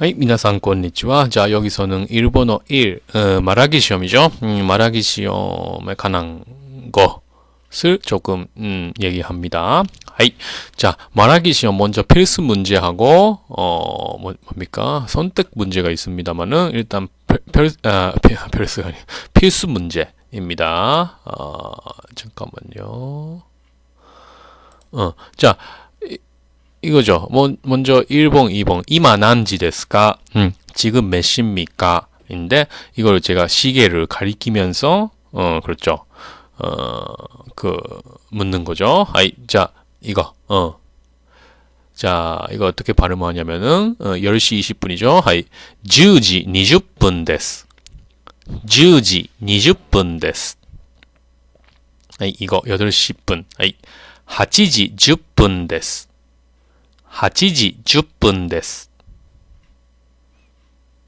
はい、皆さんこんにちは. 자, 여기서는 일본어 1 어, 말하기 시험이죠. 음, 말하기 시험에 관한 것을 조금 음, 얘기합니다. 하이. 자, 말하기 시험 먼저 필수 문제하고 어, 뭐, 뭡니까? 선택 문제가 있습니다만은 일단 별, 별 아, 별수가 아니 필수 문제입니다. 어, 잠깐만요. 어, 자, 이거죠. 뭐, 먼저 1번, 2번. 今何時ですか? 음, 지금 몇 시입니까? 인데 이걸 제가 시계를 가리키면서 어, 그렇죠. 어, 그 묻는 거죠. はい, 자, 이거. 어. 자, 이거 어떻게 발음하냐면은 어, 10시 20분이죠. はい. 10時20分です. 10時20分です. 아이, 이거 8시 10분. 아이. 8시 10분 데스. 8時10分です。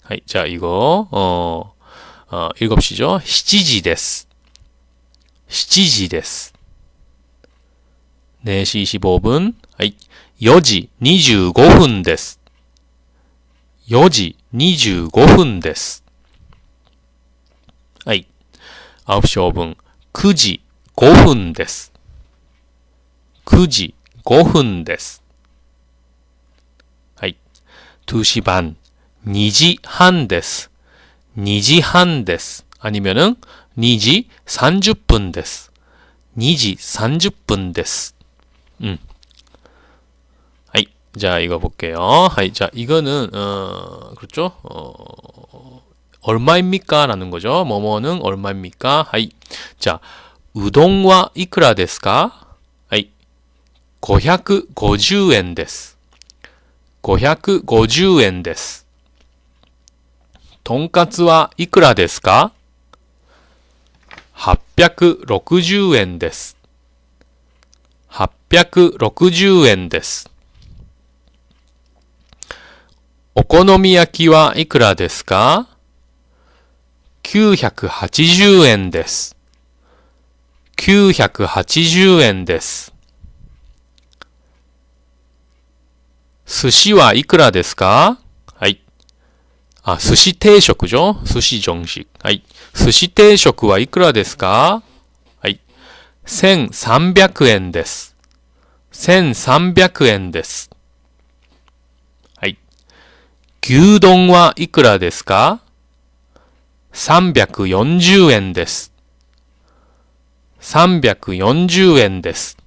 はい。じゃあ、이거 어, 어, 7시죠? 7時です。7時です。4시 25분. はい。4時25分です。4時25分です。はい。9시 5分。9時5分です。9時5分です。 2시 반, 2時半です, 2時半です 아니면은 2時30分です, 2時30分です. 음. はい. 자, 이거 볼게요. はい. 자, 이거는 어, 그렇죠? 어, 얼마입니까? 라는 거죠. 뭐뭐는 얼마입니까? 하이. 자, 우동와 이크라 데스까? 하이. 550엔 데스. 550円です。とんかつはいくらですか ?860 円です。860円です。お好み焼きはいくらですか ?980 円です。980円です。寿司はいくらですか？はい。あ、寿司定食じょ寿司정식はい。寿司定食はいくらですか？はい。1300円です。1300円です。はい。牛丼はいくらですか？340円です。340円です。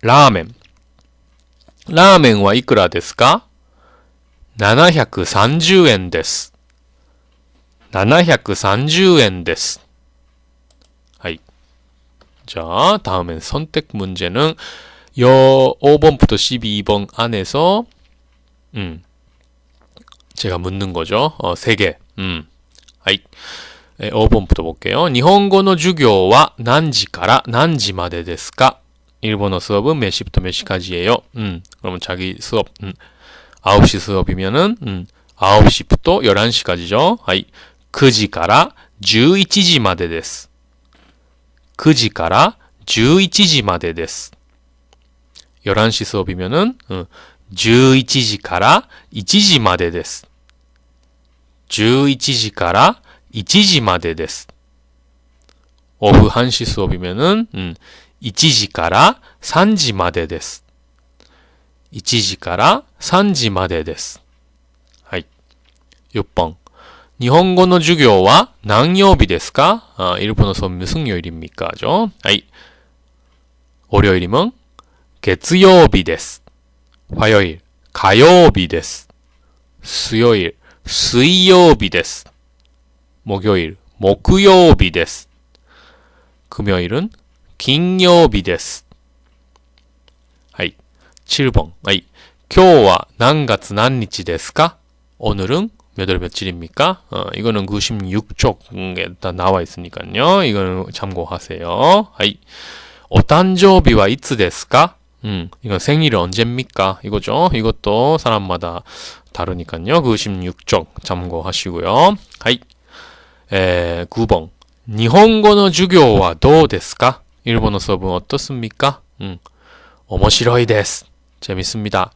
ラーメン。ラーメンはいくらですか ?730 円です。730円です。はい. 자, 다음엔 선택 문제는 요 5번부터 12번 안에서 음. 제가 묻는 거죠. 어, 3개. 음. 하이. 5번부터 볼게요. 일본어 授業は何時から何時までですか 일본어 수업은 몇 시부터 몇 시까지예요? 음, 그러면 자기 수업, 음, 9시 수업이면은, 음, 9시부터 11시까지죠? 하이, 9시から11時までです。9時から11時までです。11시 수업이면은, 음, 11時から1時までです。11時から1時までです。 오후 1시 수업이면은, 음, 1時から3時までです。1時から3時までです。はい。6번。日本語の授業は何曜日ですか아 일본어 수업 무슨 요일입니까? 죠? 하이. 월요일이면 月曜日です。 화요일 火曜日です。 수요일 水曜日です。 목요일 木曜日です。 금요일은 金曜日です。はい。7번. 아이. 今日は何月何日ですか 오늘은 몇 월 며칠입니까? 어, 이거는 96쪽에 다 나와 있으니까요. 이거는 참고하세요. 하이. お誕生日はいつですか? 음, 이건 생일이 언제입니까? 이거죠. 이것도 사람마다 다르니까요. 96쪽 참고하시고요. 하이. 에, 9번. 日本語の授業はどうですか 일본어 수업은 어떻습니까? 음, 面白いです. 재밌습니다.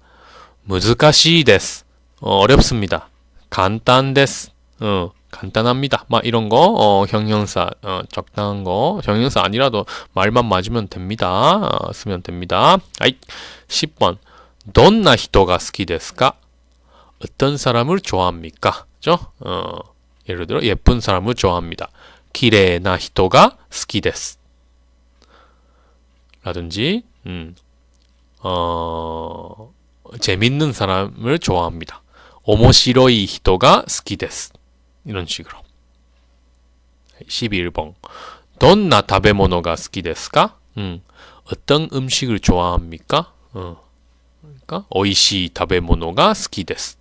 무즈카시 데스. 어, 어렵습니다. 간단 데스. 어, 간단합니다. 막 이런 거 어, 형용사 어, 적당한 거 형용사 아니라도 말만 맞으면 됩니다. 어, 쓰면 됩니다. 아이 10번 どんな人が好きですか? 어떤 사람을 좋아합니까? 죠? 어, 예를 들어 예쁜 사람을 좋아합니다. 綺麗な人が好きです. 라든지 음, 어, 재밌는 사람을 좋아합니다. 面白い人が好きです 이런 식으로 11번 どんな食べ物が好きですか? 음, 어떤 음식을 좋아합니까? 어, 그러니까 おいしい食べ物が好きです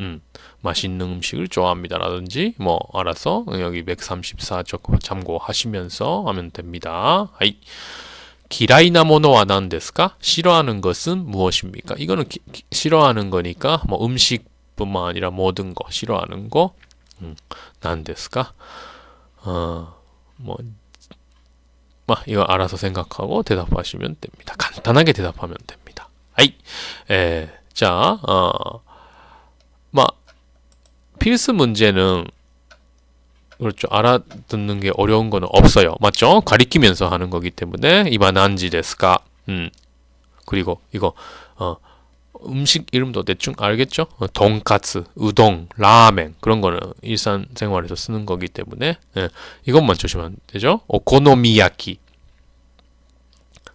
음, 맛있는 음식을 좋아합니다 라든지 뭐 알아서 여기 134 참고하시면서 하면 됩니다. はい. 嫌いなものは何ですか? 싫어하는 것은 무엇입니까? 이거는 기, 기, 싫어하는 거니까 뭐 음식뿐만 아니라 모든 거 싫어하는 거 음, 난데스까? 어, 뭐, 막 이거 알아서 생각하고 대답하시면 됩니다. 간단하게 대답하면 됩니다. 아이, 에, 자, 어, 막 필수 문제는 그렇죠. 알아듣는 게 어려운 거는 없어요. 맞죠? 가리키면서 하는 거기 때문에 이바난지 데스까? 음. 그리고 이거 어 음식 이름도 대충 알겠죠? 어, 돈까스, 우동, 라멘 그런 거는 일상 생활에서 쓰는 거기 때문에 예, 이것만 조심하면 되죠? 오코노미야키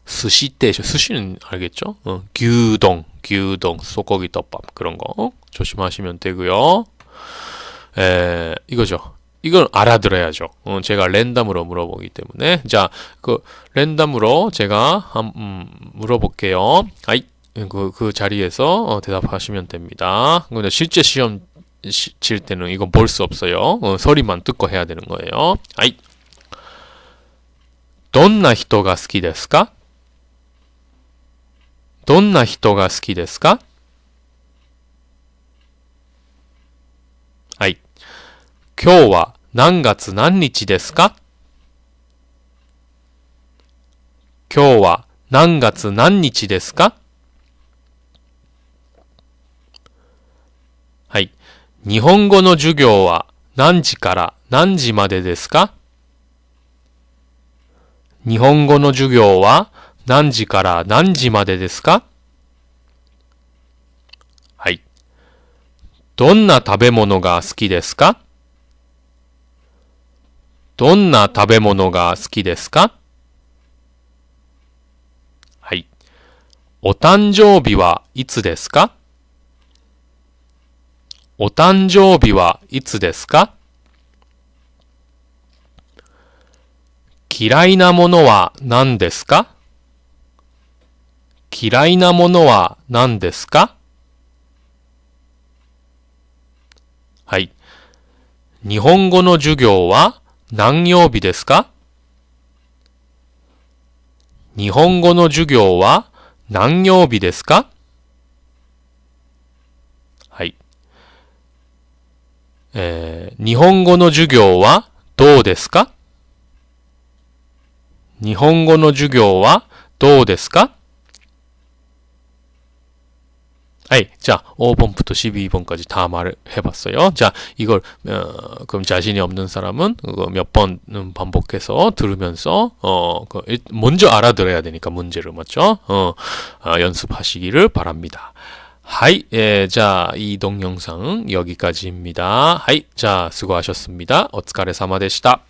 스시떼죠. 스시는 알겠죠? 어, 규동, 규동, 소고기 떡밥 그런 거 조심하시면 되고요. 에, 이거죠. 이건 알아들어야죠. 어, 제가 랜덤으로 물어보기 때문에 자, 그 랜덤으로 제가 한, 음, 물어볼게요. 아이, 그, 그 자리에서 어, 대답하시면 됩니다. 근데 실제 시험 시, 칠 때는 이거 볼 수 없어요. 어, 소리만 듣고 해야 되는 거예요. 아이, どんな人が好きですか?どんな人が好きですか 今日は何月何日ですか？今日は何月何日ですか？はい。日本語の授業は何時から何時までですか？日本語の授業は何時から何時までですか？はい。どんな食べ物が好きですか？どんな食べ物が好きですか？はい。お誕生日はいつですか？お誕生日はいつですか？嫌いなものは何ですか？嫌いなものは何ですか？はい。日本語の授業は何曜日ですか？日本語の授業は何曜日ですか？はい。えー、日本語の授業はどうですか？日本語の授業はどうですか？ はい. 자, 5번부터 12번까지 다 말을 해봤어요. 자, 이걸, 어, 그럼 자신이 없는 사람은 몇 번은 반복해서 들으면서, 어, 그, 먼저 알아들어야 되니까 문제를, 맞죠? 어, 어 연습하시기를 바랍니다. 하이, 예, 자, 이 동영상 여기까지입니다. 하이, 자, 수고하셨습니다. 어츠카레사마でした.